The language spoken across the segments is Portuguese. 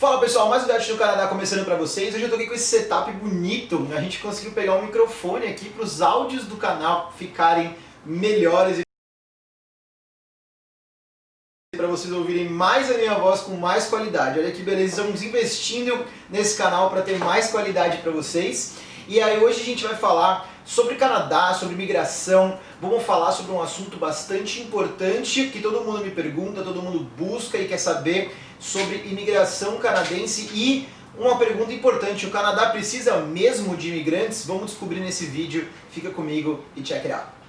Fala pessoal, mais um Date do Canadá começando pra vocês. Hoje eu tô aqui com esse setup bonito. A gente conseguiu pegar um microfone aqui para os áudios do canal ficarem melhores para vocês ouvirem mais a minha voz com mais qualidade. Olha que beleza, estamos investindo nesse canal para ter mais qualidade para vocês. E aí hoje a gente vai falar sobre Canadá, sobre migração, vamos falar sobre um assunto bastante importante que todo mundo me pergunta, todo mundo busca e quer saber sobre imigração canadense e uma pergunta importante, o Canadá precisa mesmo de imigrantes? Vamos descobrir nesse vídeo, fica comigo e check it out.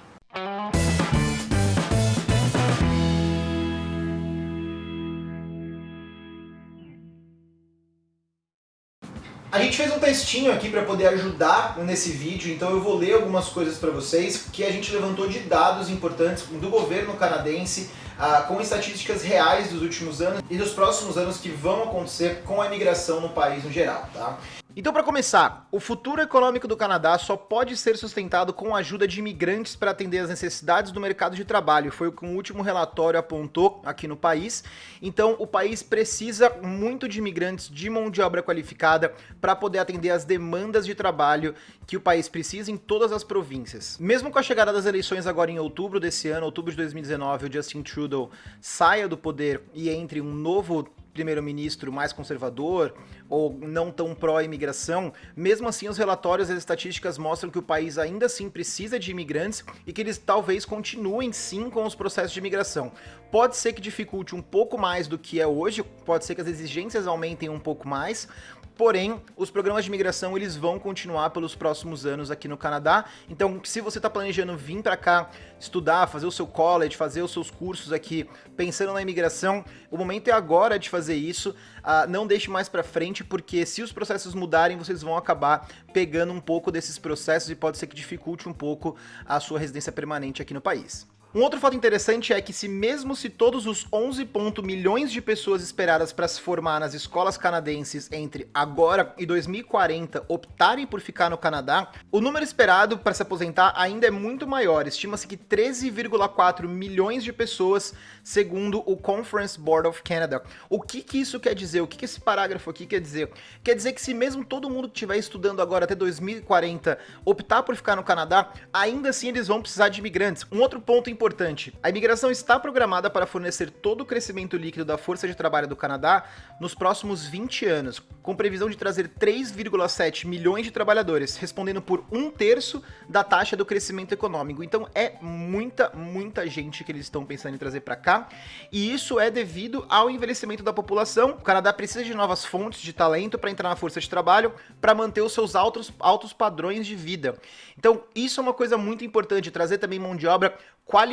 A gente fez um textinho aqui para poder ajudar nesse vídeo, então eu vou ler algumas coisas para vocês que a gente levantou de dados importantes do governo canadense ah, com estatísticas reais dos últimos anos e dos próximos anos que vão acontecer com a imigração no país no geral. Tá? Então para começar, o futuro econômico do Canadá só pode ser sustentado com a ajuda de imigrantes para atender as necessidades do mercado de trabalho, foi o que o último relatório apontou aqui no país. Então o país precisa muito de imigrantes de mão de obra qualificada para poder atender as demandas de trabalho que o país precisa em todas as províncias. Mesmo com a chegada das eleições agora em outubro desse ano, outubro de 2019, o Justin Trudeau saia do poder e entre um novo primeiro-ministro mais conservador ou não tão pró-imigração, mesmo assim os relatórios e as estatísticas mostram que o país ainda assim precisa de imigrantes e que eles talvez continuem sim com os processos de imigração. Pode ser que dificulte um pouco mais do que é hoje, pode ser que as exigências aumentem um pouco mais, Porém, os programas de imigração eles vão continuar pelos próximos anos aqui no Canadá. Então, se você está planejando vir para cá estudar, fazer o seu college, fazer os seus cursos aqui, pensando na imigração, o momento é agora de fazer isso. Uh, não deixe mais para frente, porque se os processos mudarem, vocês vão acabar pegando um pouco desses processos e pode ser que dificulte um pouco a sua residência permanente aqui no país. Um outro fato interessante é que se mesmo se todos os 11 milhões de pessoas esperadas para se formar nas escolas canadenses entre agora e 2040 optarem por ficar no Canadá, o número esperado para se aposentar ainda é muito maior. Estima-se que 13,4 milhões de pessoas, segundo o Conference Board of Canada. O que, que isso quer dizer? O que, que esse parágrafo aqui quer dizer? Quer dizer que se mesmo todo mundo que estiver estudando agora até 2040 optar por ficar no Canadá, ainda assim eles vão precisar de imigrantes. Um outro ponto importante importante. A imigração está programada para fornecer todo o crescimento líquido da força de trabalho do Canadá nos próximos 20 anos, com previsão de trazer 3,7 milhões de trabalhadores, respondendo por um terço da taxa do crescimento econômico. Então é muita, muita gente que eles estão pensando em trazer para cá, e isso é devido ao envelhecimento da população. O Canadá precisa de novas fontes de talento para entrar na força de trabalho, para manter os seus altos, altos padrões de vida. Então isso é uma coisa muito importante, trazer também mão de obra qualificada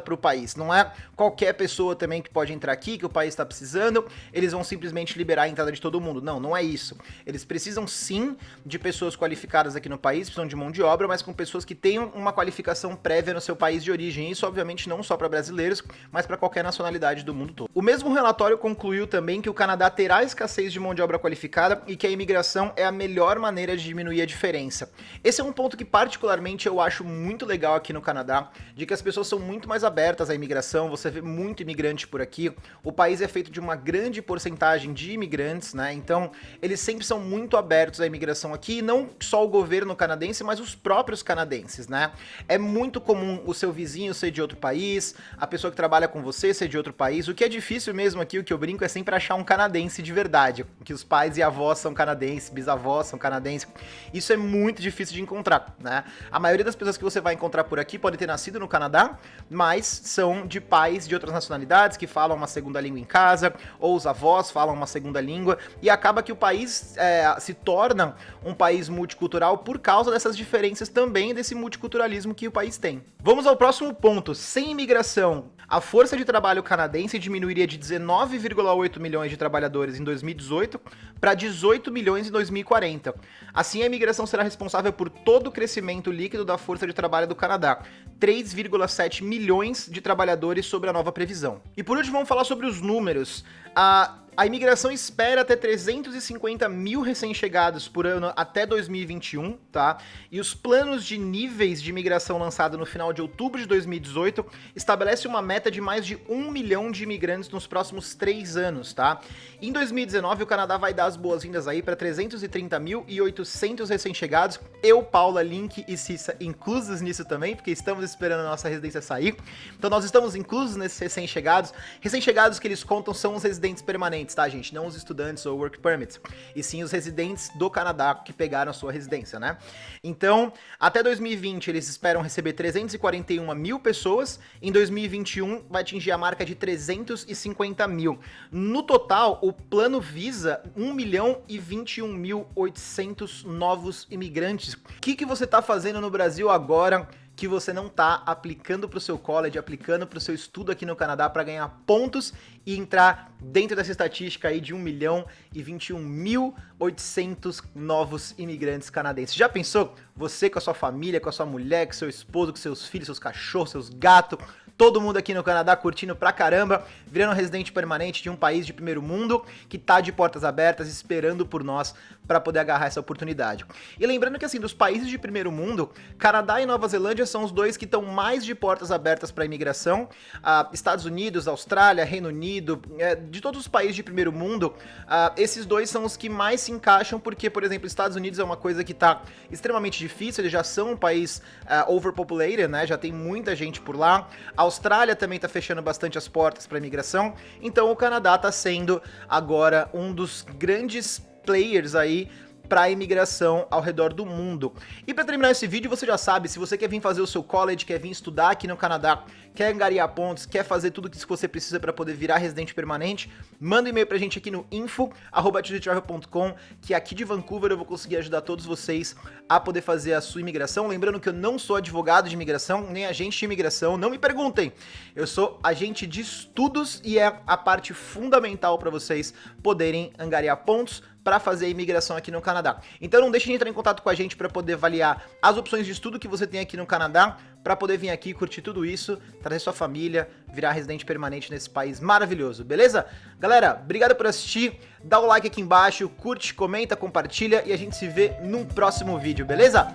para o país. Não é qualquer pessoa também que pode entrar aqui, que o país está precisando, eles vão simplesmente liberar a entrada de todo mundo. Não, não é isso. Eles precisam sim de pessoas qualificadas aqui no país, precisam de mão de obra, mas com pessoas que tenham uma qualificação prévia no seu país de origem. Isso, obviamente, não só para brasileiros, mas para qualquer nacionalidade do mundo todo. O mesmo relatório concluiu também que o Canadá terá escassez de mão de obra qualificada e que a imigração é a melhor maneira de diminuir a diferença. Esse é um ponto que particularmente eu acho muito legal aqui no Canadá, de que as pessoas são muito mais abertas à imigração, você vê muito imigrante por aqui. O país é feito de uma grande porcentagem de imigrantes, né? Então, eles sempre são muito abertos à imigração aqui, não só o governo canadense, mas os próprios canadenses, né? É muito comum o seu vizinho ser de outro país, a pessoa que trabalha com você ser de outro país. O que é difícil mesmo aqui, o que eu brinco, é sempre achar um canadense de verdade, que os pais e avós são canadenses, bisavós são canadenses. Isso é muito difícil de encontrar, né? A maioria das pessoas que você vai encontrar por aqui pode ter nascido no Canadá, mas são de pais de outras nacionalidades que falam uma segunda língua em casa, ou os avós falam uma segunda língua, e acaba que o país é, se torna um país multicultural por causa dessas diferenças também, desse multiculturalismo que o país tem. Vamos ao próximo ponto. Sem imigração, a força de trabalho canadense diminuiria de 19,8 milhões de trabalhadores em 2018 para 18 milhões em 2040. Assim, a imigração será responsável por todo o crescimento líquido da força de trabalho do Canadá, 3,7 milhões de trabalhadores sobre a nova previsão. E por último, vamos falar sobre os números. Ah, A imigração espera ter 350 mil recém-chegados por ano até 2021, tá? E os planos de níveis de imigração lançado no final de outubro de 2018 estabelece uma meta de mais de um milhão de imigrantes nos próximos três anos, tá? Em 2019, o Canadá vai dar as boas-vindas aí para 330.800 recém-chegados. Eu, Paula, Link e Cissa inclusos nisso também, porque estamos esperando a nossa residência sair. Então nós estamos inclusos nesses recém-chegados. Recém-chegados que eles contam são os residentes permanentes, tá, gente? Não os estudantes ou work permits, e sim os residentes do Canadá que pegaram a sua residência, né? Então, até 2020 eles esperam receber 341 mil pessoas, em 2021 vai atingir a marca de 350 mil. No total, o plano visa 1 milhão e 21 mil 800 novos imigrantes. O que, que você está fazendo no Brasil agora que você não está aplicando para o seu college, aplicando para o seu estudo aqui no Canadá para ganhar pontos e entrar dentro dessa estatística aí de 1 milhão e 21 mil 800 novos imigrantes canadenses. Já pensou? Você com a sua família, com a sua mulher, com seu esposo, com seus filhos, seus cachorros, seus gatos, todo mundo aqui no Canadá curtindo pra caramba, virando residente permanente de um país de primeiro mundo que tá de portas abertas esperando por nós para poder agarrar essa oportunidade. E lembrando que assim, dos países de primeiro mundo, Canadá e Nova Zelândia são os dois que estão mais de portas abertas para imigração. Ah, Estados Unidos, Austrália, Reino Unido, é, de todos os países de primeiro mundo, ah, esses dois são os que mais se encaixam porque, por exemplo, Estados Unidos é uma coisa que tá extremamente difícil, eles já são um país uh, overpopulated, né? Já tem muita gente por lá. A Austrália também está fechando bastante as portas para imigração. Então o Canadá está sendo agora um dos grandes players aí para a imigração ao redor do mundo. E para terminar esse vídeo, você já sabe, se você quer vir fazer o seu college, quer vir estudar aqui no Canadá, quer angariar pontos, quer fazer tudo o que você precisa para poder virar residente permanente, manda um e-mail pra gente aqui no info@travel.com, que aqui de Vancouver eu vou conseguir ajudar todos vocês a poder fazer a sua imigração. Lembrando que eu não sou advogado de imigração, nem agente de imigração, não me perguntem. Eu sou agente de estudos e é a parte fundamental para vocês poderem angariar pontos para fazer a imigração aqui no Canadá. Então não deixe de entrar em contato com a gente para poder avaliar as opções de estudo que você tem aqui no Canadá, para poder vir aqui curtir tudo isso, trazer sua família, virar residente permanente nesse país maravilhoso, beleza? Galera, obrigado por assistir, dá o like aqui embaixo, curte, comenta, compartilha e a gente se vê num próximo vídeo, beleza?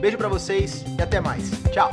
Beijo pra vocês e até mais. Tchau!